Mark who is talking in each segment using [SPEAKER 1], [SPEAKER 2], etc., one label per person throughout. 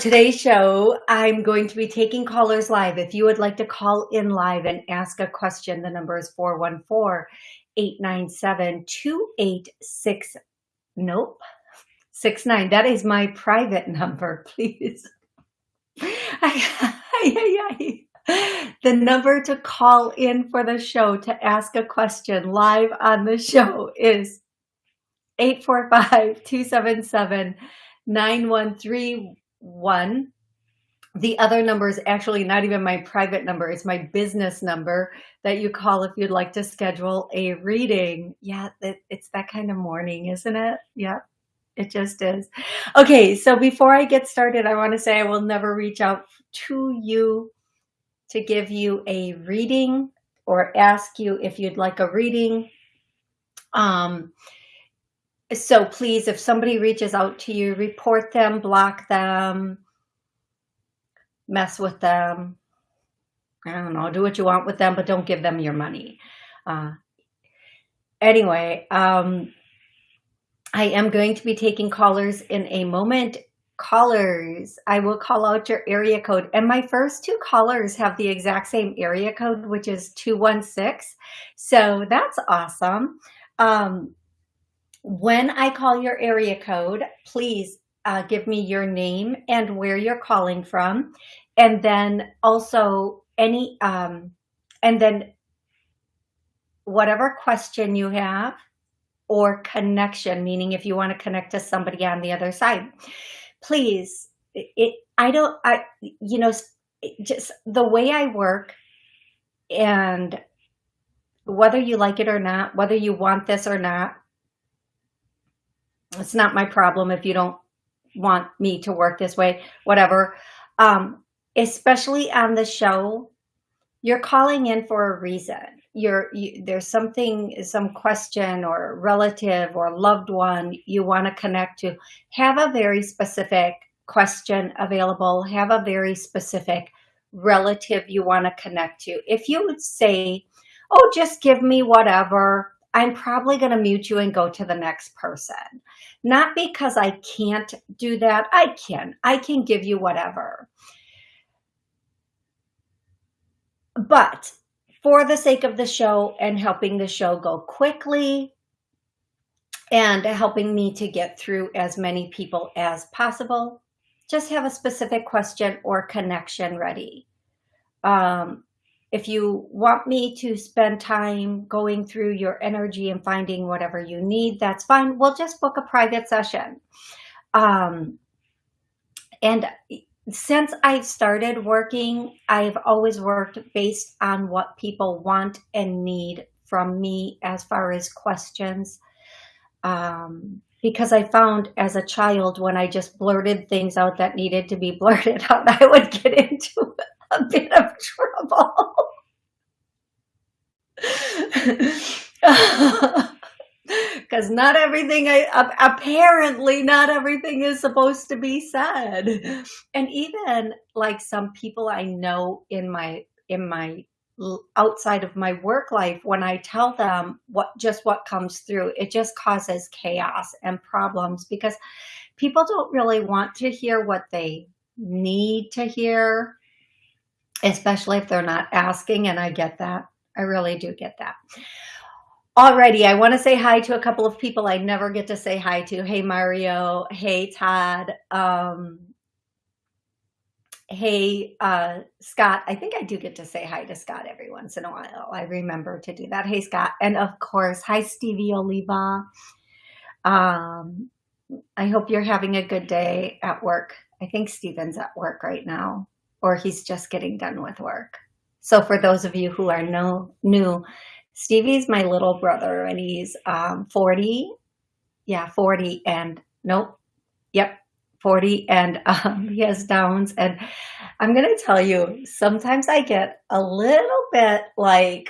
[SPEAKER 1] Today's show, I'm going to be taking callers live. If you would like to call in live and ask a question, the number is 414-897-286. Nope. 69. That is my private number, please. the number to call in for the show to ask a question live on the show is 845 277 9131. The other number is actually not even my private number. It's my business number that you call if you'd like to schedule a reading. Yeah, it's that kind of morning, isn't it? Yeah, it just is. Okay, so before I get started, I want to say I will never reach out to you to give you a reading or ask you if you'd like a reading. Um, so please, if somebody reaches out to you, report them, block them, mess with them. I don't know, do what you want with them, but don't give them your money. Uh, anyway, um, I am going to be taking callers in a moment. Callers, I will call out your area code. And my first two callers have the exact same area code, which is 216. So that's awesome. Um, when I call your area code, please uh, give me your name and where you're calling from. And then also any, um, and then whatever question you have or connection, meaning if you want to connect to somebody on the other side, please, it, I don't, I, you know, just the way I work and whether you like it or not, whether you want this or not, it's not my problem if you don't want me to work this way, whatever. Um, especially on the show, you're calling in for a reason. You're you, there's something, some question or relative or loved one you want to connect to. Have a very specific question available. Have a very specific relative you want to connect to. If you would say, oh, just give me whatever, I'm probably going to mute you and go to the next person. Not because I can't do that. I can. I can give you whatever. But for the sake of the show and helping the show go quickly and helping me to get through as many people as possible, just have a specific question or connection ready. Um, if you want me to spend time going through your energy and finding whatever you need, that's fine. We'll just book a private session. Um, and since I've started working, I've always worked based on what people want and need from me as far as questions. Um, because I found as a child, when I just blurted things out that needed to be blurted out, I would get into a bit of trouble. Because not everything, I, apparently not everything is supposed to be said. And even like some people I know in my, in my outside of my work life, when I tell them what, just what comes through, it just causes chaos and problems because people don't really want to hear what they need to hear especially if they're not asking. And I get that. I really do get that. Alrighty, I want to say hi to a couple of people I never get to say hi to. Hey, Mario. Hey, Todd. Um, hey, uh, Scott. I think I do get to say hi to Scott every once in a while. I remember to do that. Hey, Scott. And of course, hi, Stevie Oliva. Um, I hope you're having a good day at work. I think Steven's at work right now or he's just getting done with work. So for those of you who are no, new, Stevie's my little brother and he's um, 40. Yeah, 40 and nope. Yep, 40 and um, he has downs. And I'm going to tell you, sometimes I get a little bit like,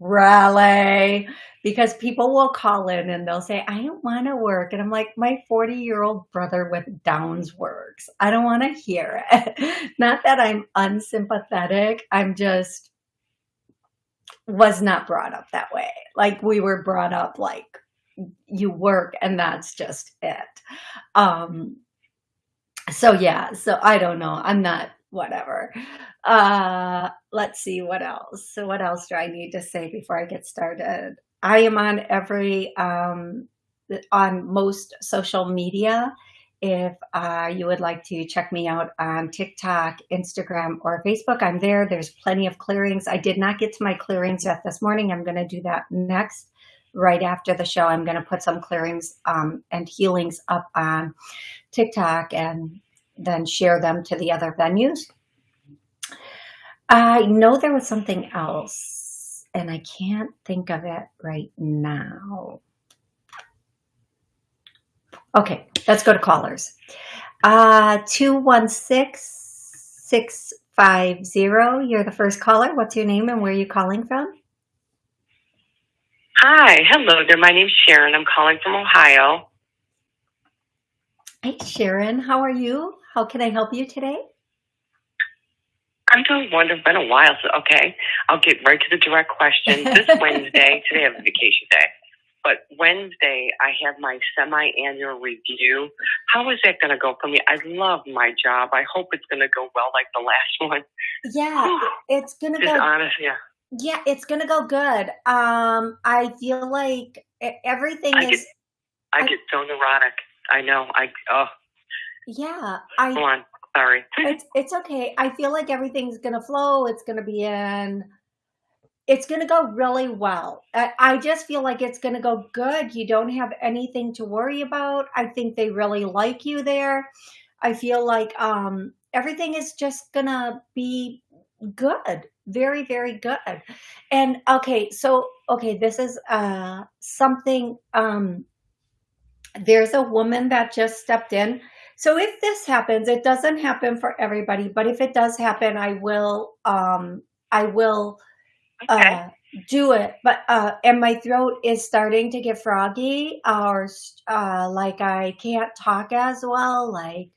[SPEAKER 1] rally because people will call in and they'll say, I don't want to work. And I'm like, my 40 year old brother with Downs works. I don't want to hear it. Not that I'm unsympathetic. I'm just was not brought up that way. Like we were brought up like you work and that's just it. Um, So, yeah, so I don't know, I'm not whatever. Uh, let's see what else. So what else do I need to say before I get started? I am on every, um, on most social media. If uh, you would like to check me out on TikTok, Instagram, or Facebook, I'm there. There's plenty of clearings. I did not get to my clearings yet this morning. I'm going to do that next. Right after the show, I'm going to put some clearings um, and healings up on TikTok and then share them to the other venues. I know there was something else, and I can't think of it right now. Okay, let's go to callers. Uh, 216-650, you're the first caller. What's your name and where are you calling from?
[SPEAKER 2] Hi, hello there. My name's Sharon. I'm calling from Ohio.
[SPEAKER 1] Hey, Sharon, how are you? How can I help you today?
[SPEAKER 2] I'm doing wonderful. Been a while, so okay. I'll get right to the direct question. This Wednesday, today I have a vacation day, but Wednesday I have my semi-annual review. How is that going to go for me? I love my job. I hope it's going to go well, like the last one.
[SPEAKER 1] Yeah, it's gonna go.
[SPEAKER 2] honest, yeah.
[SPEAKER 1] Yeah, it's gonna go good. Um, I feel like everything
[SPEAKER 2] I get,
[SPEAKER 1] is.
[SPEAKER 2] I
[SPEAKER 1] I,
[SPEAKER 2] get so neurotic. I know. I oh,
[SPEAKER 1] yeah, I.
[SPEAKER 2] on. Sorry.
[SPEAKER 1] It's it's okay. I feel like everything's gonna flow. It's gonna be in. It's gonna go really well. I, I just feel like it's gonna go good. You don't have anything to worry about. I think they really like you there. I feel like um everything is just gonna be good. Very, very good. And okay, so okay, this is uh something um there's a woman that just stepped in. So if this happens, it doesn't happen for everybody, but if it does happen, I will um I will
[SPEAKER 2] okay.
[SPEAKER 1] uh do it. But uh and my throat is starting to get froggy or uh like I can't talk as well like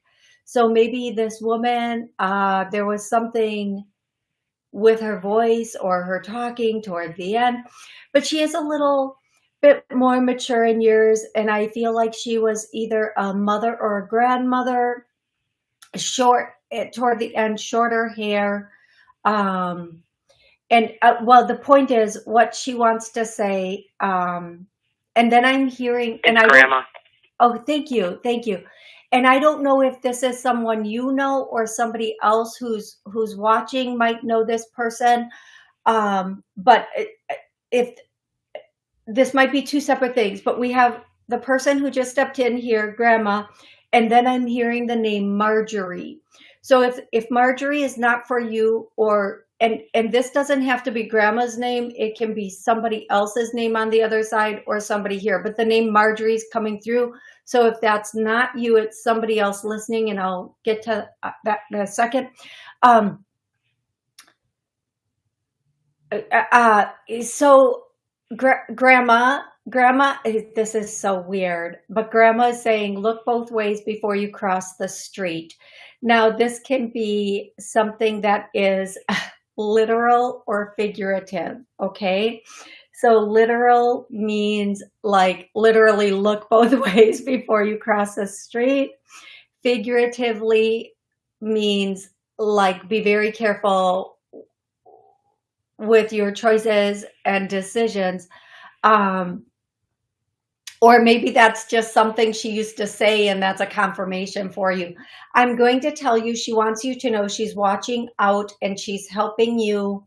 [SPEAKER 1] so maybe this woman uh there was something with her voice or her talking toward the end, but she is a little bit more mature in years and I feel like she was either a mother or a grandmother, short eh, toward the end, shorter hair. Um, and uh, well, the point is what she wants to say. Um, and then I'm hearing, and
[SPEAKER 2] It's
[SPEAKER 1] I
[SPEAKER 2] Grandma.
[SPEAKER 1] oh, thank you, thank you. And I don't know if this is someone you know or somebody else who's who's watching might know this person. Um, but it- if this might be two separate things, but we have the person who just stepped in here, grandma, and then I'm hearing the name Marjorie. So if if Marjorie is not for you or and and this doesn't have to be grandma's name, it can be somebody else's name on the other side or somebody here, but the name Marjorie is coming through. So if that's not you, it's somebody else listening and I'll get to uh, that in a second. Um uh, uh, so Gra- grandma, grandma, eh, this is so weird, but grandma is saying, look both ways before you cross the street. Now, this can be something that is literal or figurative, okay? So, literal means like literally look both ways before you cross the street. Figuratively means like be very careful with your choices and decisions. Um, or maybe that's just something she used to say and that's a confirmation for you. I'm going to tell you, she wants you to know she's watching out and she's helping you.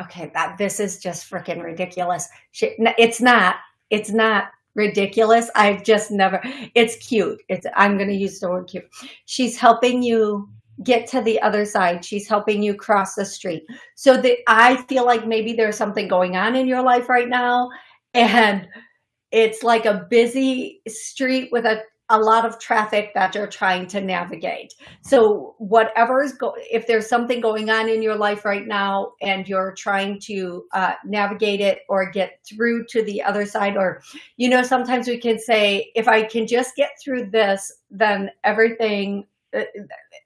[SPEAKER 1] Okay, that this is just freaking ridiculous. She, it's not. It's not ridiculous. I've just never. It's cute. It's. I'm going to use the word cute. She's helping you get to the other side. She's helping you cross the street. So that I feel like maybe there's something going on in your life right now, and it's like a busy street with a a lot of traffic that you're trying to navigate. So whatever is go if there's something going on in your life right now and you're trying to uh, navigate it or get through to the other side, or you know, sometimes we can say, if I can just get through this, then everything. Uh,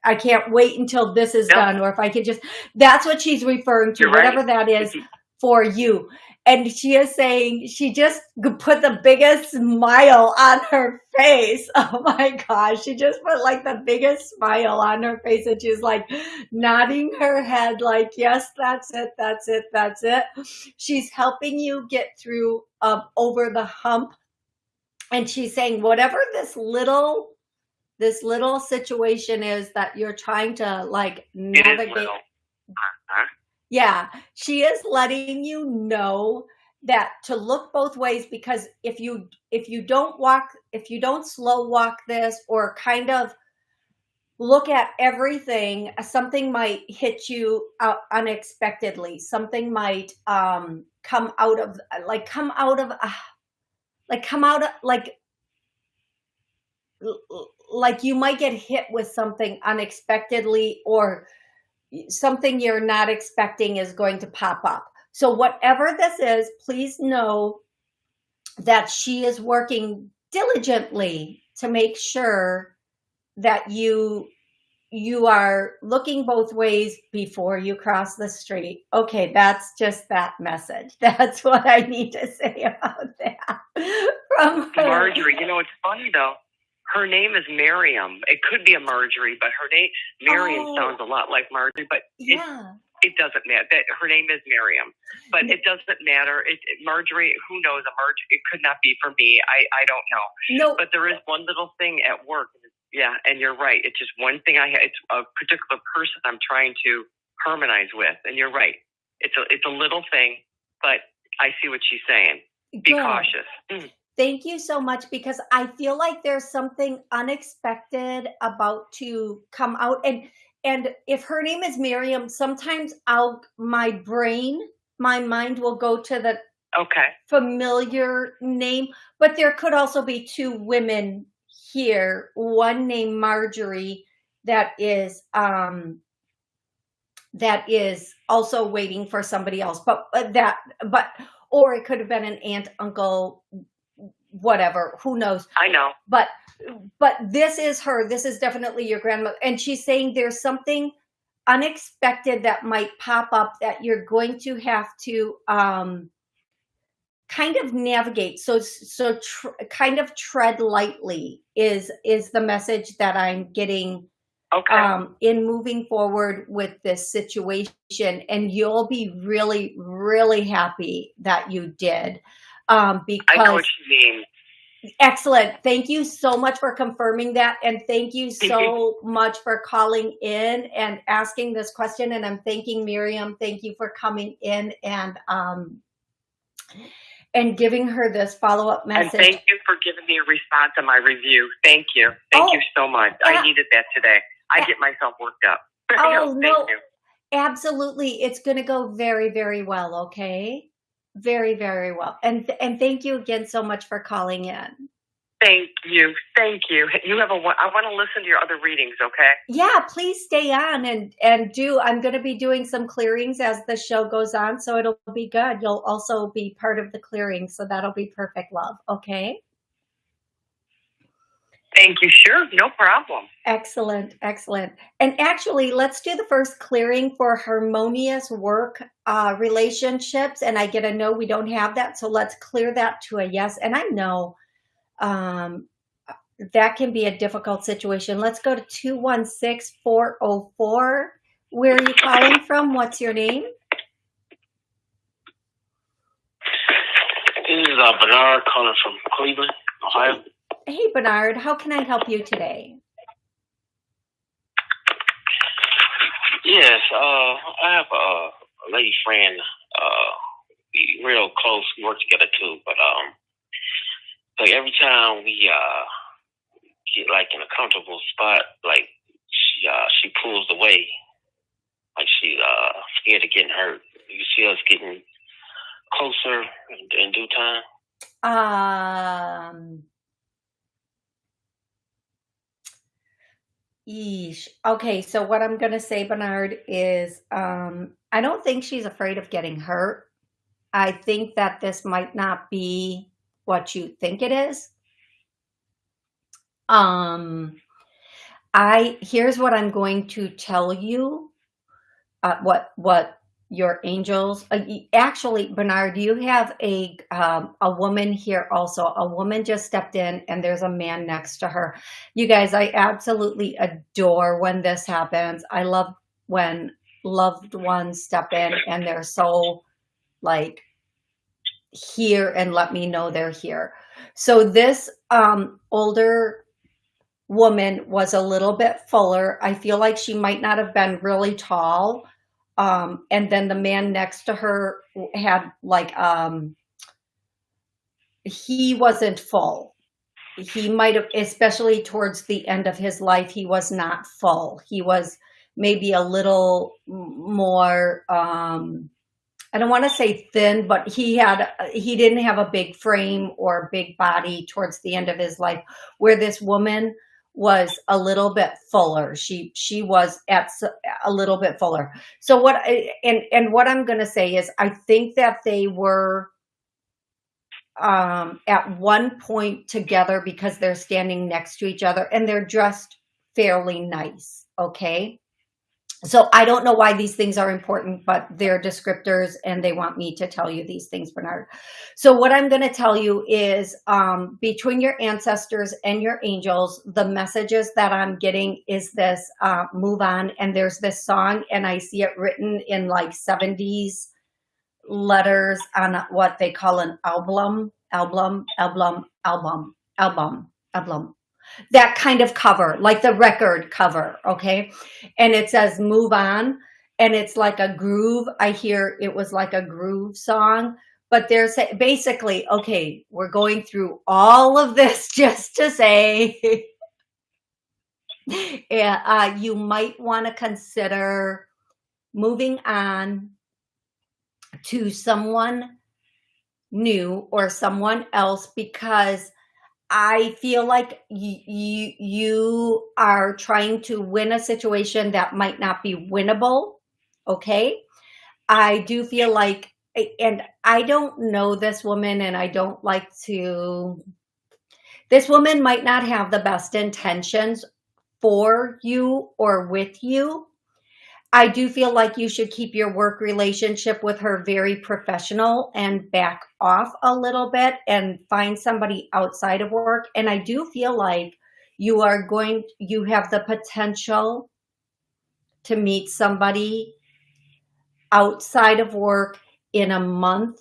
[SPEAKER 1] I can't wait until this is
[SPEAKER 2] Yep.
[SPEAKER 1] done, or if I could just. That's what she's referring to.
[SPEAKER 2] You're right.
[SPEAKER 1] Whatever that is, for you. And she is saying she just put the biggest smile on her face. Oh my gosh. She just put like the biggest smile on her face and she's like nodding her head like, yes, that's it. That's it. That's it. She's helping you get through um, over the hump. And she's saying, whatever this little, this little situation is that you're trying to like navigate yeah, she is letting you know that to look both ways because if you if you don't walk if you don't slow walk this or kind of look at everything something might hit you out unexpectedly. Something might um come out of like come out of uh, like come out of like like you might get hit with something unexpectedly or something you're not expecting is going to pop up. So whatever this is, please know that she is working diligently to make sure that you you are looking both ways before you cross the street. Okay, that's just that message. That's what I need to say about that.
[SPEAKER 2] From. Marjorie, you know, it's funny though her name is Miriam. It could be a Marjorie, but her name Miriam oh. sounds a lot like Marjorie, but yeah. it, it doesn't matter. That her name is Miriam, but it doesn't matter. It, it, Marjorie, who knows? A Marjorie, it could not be for me. I I don't know.
[SPEAKER 1] No,
[SPEAKER 2] but there is one little thing at work. Yeah, and you're right. It's just one thing I. It's a particular person I'm trying to harmonize with, and you're right. It's a it's a little thing, but I see what she's saying. Be Good. cautious. Mm.
[SPEAKER 1] Thank you so much because I feel like there's something unexpected about to come out. And and if her name is Miriam, sometimes I'll my brain, my mind will go to the
[SPEAKER 2] okay
[SPEAKER 1] familiar name, but there could also be two women here, one named Marjorie that is um that is also waiting for somebody else. But, but that but or it could have been an aunt, uncle, whatever, who knows?
[SPEAKER 2] I know.
[SPEAKER 1] But but this is her. This is definitely your grandmother. And she's saying there's something unexpected that might pop up that you're going to have to um kind of navigate so so tr- kind of tread lightly is is the message that i'm getting
[SPEAKER 2] okay. um
[SPEAKER 1] in moving forward with this situation and you'll be really really happy that you did um, because I
[SPEAKER 2] know what you mean.
[SPEAKER 1] Excellent. Thank you so much for confirming that. And thank you so you. much for calling in and asking this question. And I'm thanking Miriam. Thank you for coming in and um, and giving her this follow-up message.
[SPEAKER 2] And thank you for giving me a response on my review. Thank you. Thank oh, you so much. I needed that today. I get myself worked up.
[SPEAKER 1] Oh, no. You. Absolutely. It's going to go very, very well. Okay very, very well. And and thank you again so much for calling in.
[SPEAKER 2] Thank you. Thank you. You have a I want to listen to your other readings, okay?
[SPEAKER 1] Yeah, please stay on and and do I'm going to be doing some clearings as the show goes on, so it'll be good. You'll also be part of the clearing, so that'll be perfect love, okay?
[SPEAKER 2] Thank you. Sure, no problem.
[SPEAKER 1] Excellent, excellent. And actually, let's do the first clearing for harmonious work uh, relationships. And I get a no, we don't have that. So let's clear that to a yes. And I know um, that can be a difficult situation. Let's go to 216 404. Where are you calling from? What's your name?
[SPEAKER 3] This is uh, Bernard calling from Cleveland, Ohio.
[SPEAKER 1] Hey, Bernard, how can I help you today?
[SPEAKER 3] Yes, uh, I have a, a lady friend, uh, we real close, we work together too, but, um, like every time we, uh, get like in a comfortable spot, like she, uh, she pulls away, like she, uh, scared of getting hurt. You see us getting closer in, in due
[SPEAKER 1] time? Um, Yeesh. Okay, so what I'm going to say, Bernard, is um, I don't think she's afraid of getting hurt. I think that this might not be what you think it is. Um, I here's what I'm going to tell you. Uh, what what your angels. Uh, actually, Bernard, you have a um, a woman here also. A woman just stepped in, and there's a man next to her. You guys, I absolutely adore when this happens. I love when loved ones step in and they're so like here and let me know they're here. So this um, older woman was a little bit fuller. I feel like she might not have been really tall um, and then the man next to her had like, um, he wasn't full. He might have, especially towards the end of his life, he was not full. He was maybe a little more, um, I don't want to say thin, but he had, he didn't have a big frame or big body towards the end of his life where this woman was a little bit fuller. She she was at a little bit fuller. So what and and what I'm going to say is I think that they were um, at one point together because they're standing next to each other and they're dressed fairly nice. Okay so I don't know why these things are important, but they're descriptors and they want me to tell you these things, Bernard. So what I'm going to tell you is um, between your ancestors and your angels, the messages that I'm getting is this uh, move on. And there's this song and I see it written in like 70s letters on what they call an album, album, album, album, album, album that kind of cover, like the record cover, okay? And it says move on and it's like a groove. I hear it was like a groove song, but there's basically, okay, we're going through all of this just to say, yeah, uh, you might want to consider moving on to someone new or someone else because I feel like you, you, are trying to win a situation that might not be winnable. Okay. I do feel like, and I don't know this woman and I don't like to, this woman might not have the best intentions for you or with you. I do feel like you should keep your work relationship with her very professional and back off a little bit and find somebody outside of work. And I do feel like you are going, you have the potential to meet somebody outside of work in a month,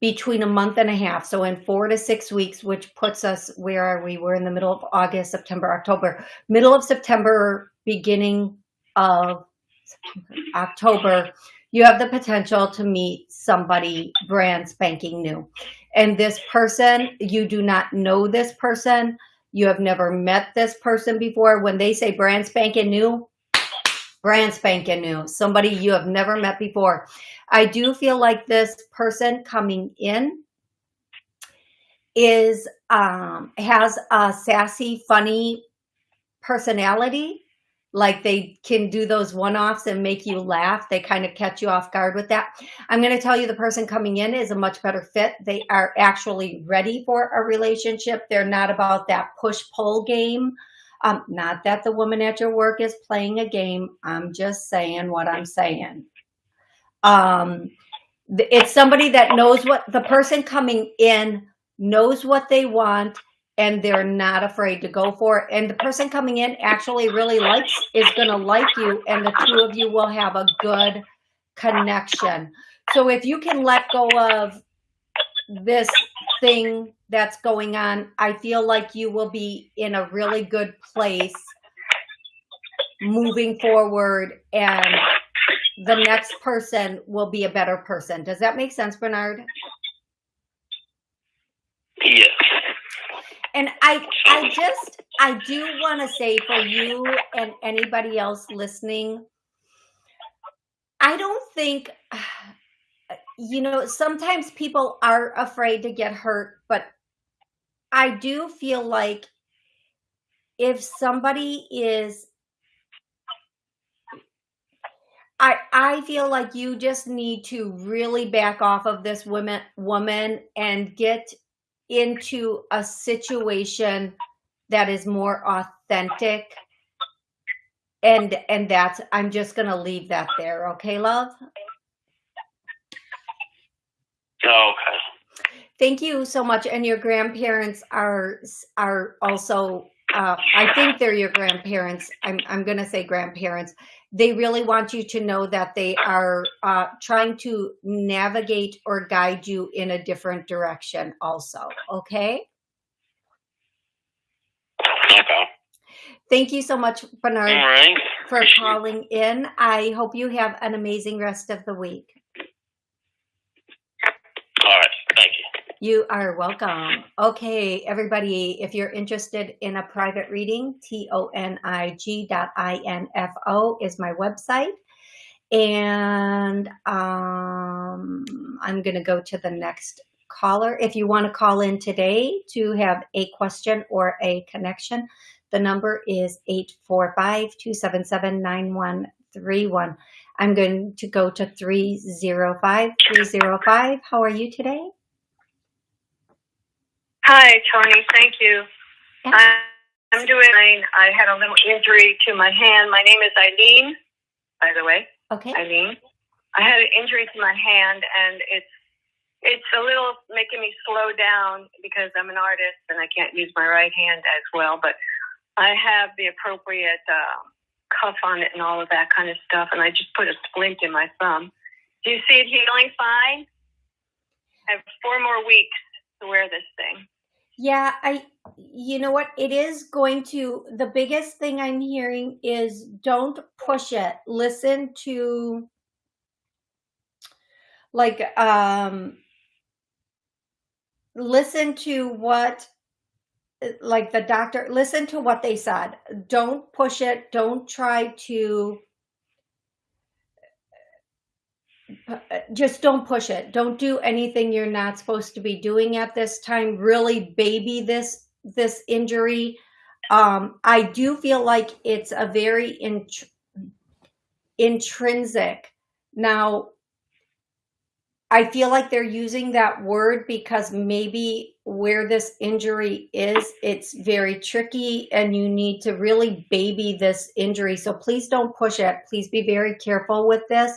[SPEAKER 1] between a month and a half. So in four to six weeks, which puts us, where are we? We're in the middle of August, September, October, middle of September, beginning of October, you have the potential to meet somebody brand spanking new. And this person, you do not know this person. You have never met this person before. When they say brand spanking new, brand spanking new, somebody you have never met before. I do feel like this person coming in is um, has a sassy, funny personality like they can do those one-offs and make you laugh. They kind of catch you off guard with that. I'm going to tell you the person coming in is a much better fit. They are actually ready for a relationship. They're not about that push-pull game. Um, not that the woman at your work is playing a game. I'm just saying what I'm saying. Um, it's somebody that knows what the person coming in knows what they want and they're not afraid to go for it. And the person coming in actually really likes, is going to like you and the two of you will have a good connection. So if you can let go of this thing that's going on, I feel like you will be in a really good place moving forward and the next person will be a better person. Does that make sense, Bernard?
[SPEAKER 3] Yes
[SPEAKER 1] and I, I just, I do want to say for you and anybody else listening, I don't think, you know, sometimes people are afraid to get hurt, but I do feel like if somebody is I I feel like you just need to really back off of this woman woman and get into a situation that is more authentic. And and that's i'm just gonna leave that there okay love?
[SPEAKER 3] Okay.
[SPEAKER 1] Thank you so much. And your grandparents are are also uh, I think they're your grandparents. I'm I'm going to say grandparents. They really want you to know that they are uh, trying to navigate or guide you in a different direction. Also, okay.
[SPEAKER 3] Okay.
[SPEAKER 1] Thank you so much, Bernard,
[SPEAKER 3] right.
[SPEAKER 1] for calling in. I hope you have an amazing rest of the week.
[SPEAKER 3] All right. Thank you.
[SPEAKER 1] You are welcome. Okay, everybody, if you're interested in a private reading, T-O-N-I-G dot I-N-F-O is my website. And um, I'm going to go to the next caller. If you want to call in today to have a question or a connection, the number is 845-277-9131. I'm going to go to 305 305. How are you today?
[SPEAKER 4] Hi, Toni. Thank you. I'm doing. I had a little injury to my hand. My name is Eileen, by the way.
[SPEAKER 1] Okay.
[SPEAKER 4] Eileen. I had an injury to my hand, and it's it's a little making me slow down because I'm an artist and I can't use my right hand as well. But I have the appropriate uh, cuff on it and all of that kind of stuff, and I just put a splint in my thumb. Do you see it healing fine? I have four more weeks to wear this thing.
[SPEAKER 1] Yeah, I you know what? It is going to the biggest thing I'm hearing is don't push it. Listen to like um listen to what like the doctor listen to what they said. Don't push it. Don't try to just don't push it. Don't do anything you're not supposed to be doing at this time. Really baby this this injury. Um, I do feel like it's a very int- intrinsic. Now, I feel like they're using that word because maybe where this injury is, it's very tricky and you need to really baby this injury. So please don't push it. Please be very careful with this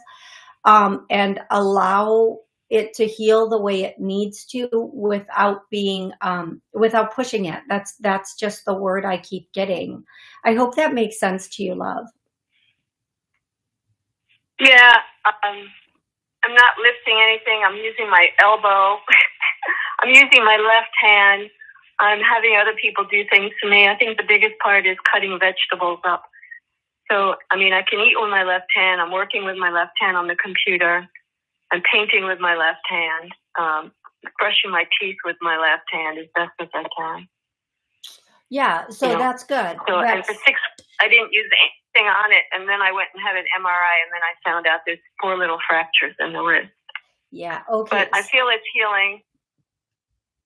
[SPEAKER 1] um, and allow it to heal the way it needs to without being um, without pushing it. That's that's just the word I keep getting. I hope that makes sense to you, love.
[SPEAKER 4] Yeah, um, I'm not lifting anything. I'm using my elbow. I'm using my left hand. I'm having other people do things to me. I think the biggest part is cutting vegetables up. So, I mean, I can eat with my left hand. I'm working with my left hand on the computer. I'm painting with my left hand. Um, brushing my teeth with my left hand as best as I can.
[SPEAKER 1] Yeah, so
[SPEAKER 4] You know,
[SPEAKER 1] that's good.
[SPEAKER 4] So, and
[SPEAKER 1] That's-
[SPEAKER 4] for six, I didn't use anything on it, and then I went and had an MRI, and then I found out there's four little fractures in the wrist.
[SPEAKER 1] yeah, okay.
[SPEAKER 4] But I feel it's healing.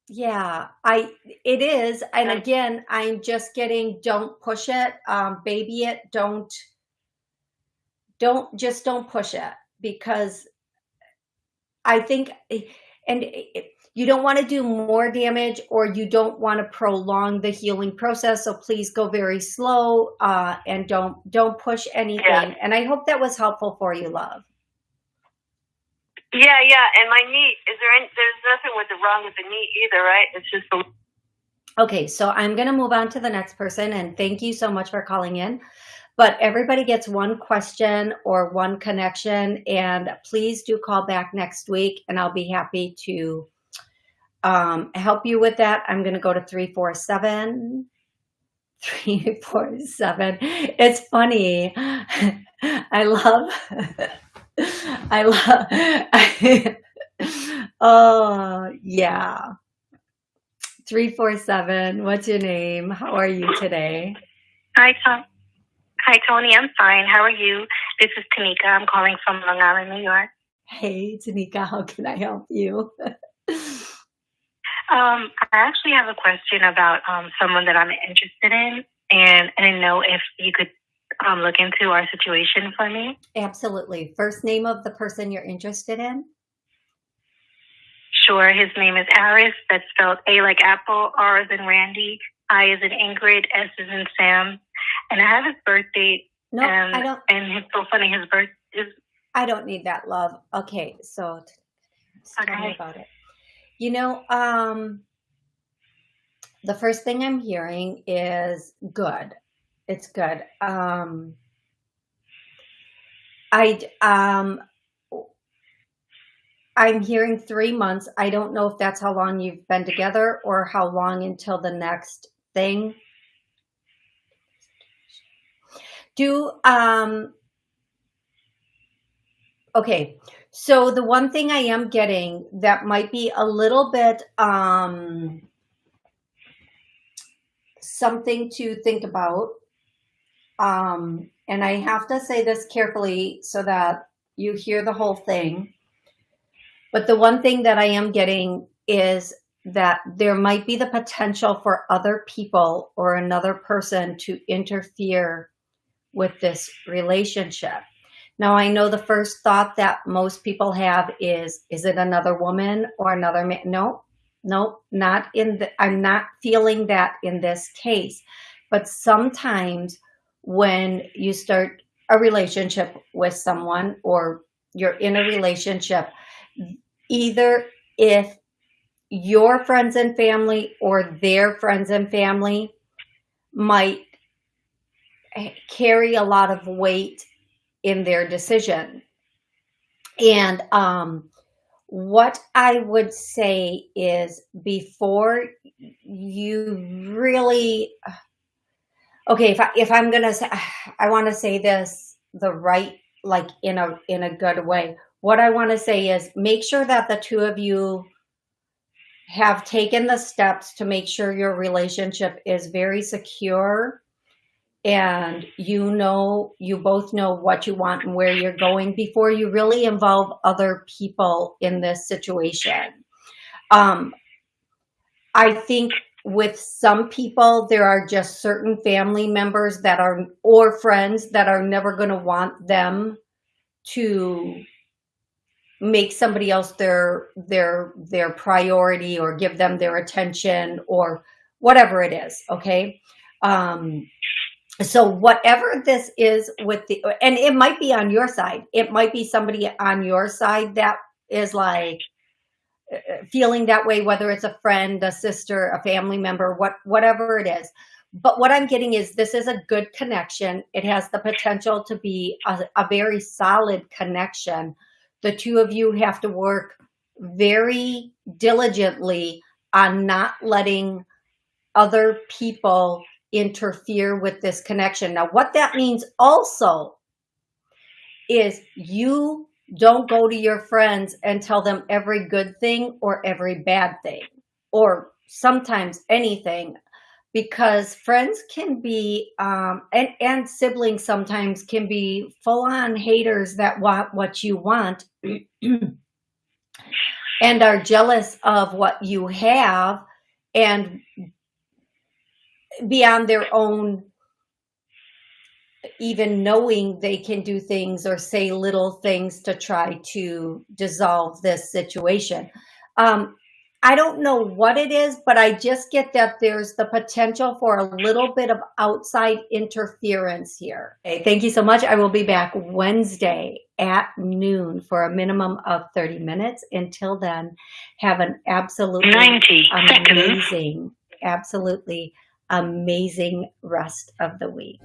[SPEAKER 1] Yeah, I it is. And
[SPEAKER 4] Okay.
[SPEAKER 1] again, I'm just getting don't push it, um, baby it, don't don't just don't push it because I think and it, you don't want to do more damage or you don't want to prolong the healing process. So please go very slow uh, and don't don't push anything.
[SPEAKER 4] Yeah.
[SPEAKER 1] And I hope that was helpful for you, love.
[SPEAKER 4] Yeah, yeah. And my knee, is there any, there's nothing with the wrong with the knee either, right? It's just the
[SPEAKER 1] Okay, so I'm going to move on to the next person and thank you so much for calling in. But everybody gets one question or one connection and please do call back next week and I'll be happy to um, help you with that. I'm going to go to 347 347. It's funny. I love I love Oh, yeah. 347. What's your name? How are you today?
[SPEAKER 5] Hi, Tom. Hi, Toni. I'm fine. How are you? This is Tanika. I'm calling from Long Island, New York.
[SPEAKER 1] Hey, Tanika, how can I help you?
[SPEAKER 5] Um, I actually have a question about um, someone that I'm interested in, and I didn't know if you could um, look into our situation for me.
[SPEAKER 1] Absolutely. First name of the person you're interested in?
[SPEAKER 5] Sure. His name is Aris. That's spelled A like apple, R as in Randy, I as in Ingrid, S as in Sam. And I have his birth date,
[SPEAKER 1] No,
[SPEAKER 5] and
[SPEAKER 1] I don't
[SPEAKER 5] and it's so funny. His birth is
[SPEAKER 1] I don't need that love. Okay, so t- tell me
[SPEAKER 5] Okay.
[SPEAKER 1] about it. You know, um, the first thing I'm hearing is good. It's good. Um, I um, I'm hearing three months. I don't know if that's how long you've been together or how long until the next thing. Do um okay. So the one thing I am getting that might be a little bit um something to think about. Um and I have to say this carefully so that you hear the whole thing. But the one thing that I am getting is that there might be the potential for other people or another person to interfere with this relationship. Now, I know the first thought that most people have is, is it another woman or another man? No, no, not in the, I'm not feeling that in this case. But sometimes when you start a relationship with someone or you're in a relationship, either if your friends and family or their friends and family might carry a lot of weight in their decision. And um, what I would say is before you really, okay, if, I, if I'm going to say, I want to say this the right, like in a, in a good way. What I want to say is make sure that the two of you have taken the steps to make sure your relationship is very secure and you know, you both know what you want and where you're going before you really involve other people in this situation. Um, I think with some people, there are just certain family members that are, or friends that are never going to want them to make somebody else their, their, their priority or give them their attention or whatever it is. Okay. Um, so whatever this is with the and it might be on your side it might be somebody on your side that is like feeling that way whether it's a friend a sister a family member what whatever it is. But what i'm getting is this is a good connection. It has the potential to be a, a very solid connection. The two of you have to work very diligently on not letting other people interfere with this connection. Now, what that means also is you don't go to your friends and tell them every good thing or every bad thing or sometimes anything because friends can be um, and, and siblings sometimes can be full-on haters that want what you want and are jealous of what you have and beyond their own even knowing they can do things or say little things to try to dissolve this situation. Um, I don't know what it is, but I just get that there's the potential for a little bit of outside interference here. Okay, thank you so much. I will be back Wednesday at noon for a minimum of 30 minutes. Until then, have an absolutely 90 amazing, seconds. absolutely amazing rest of the week.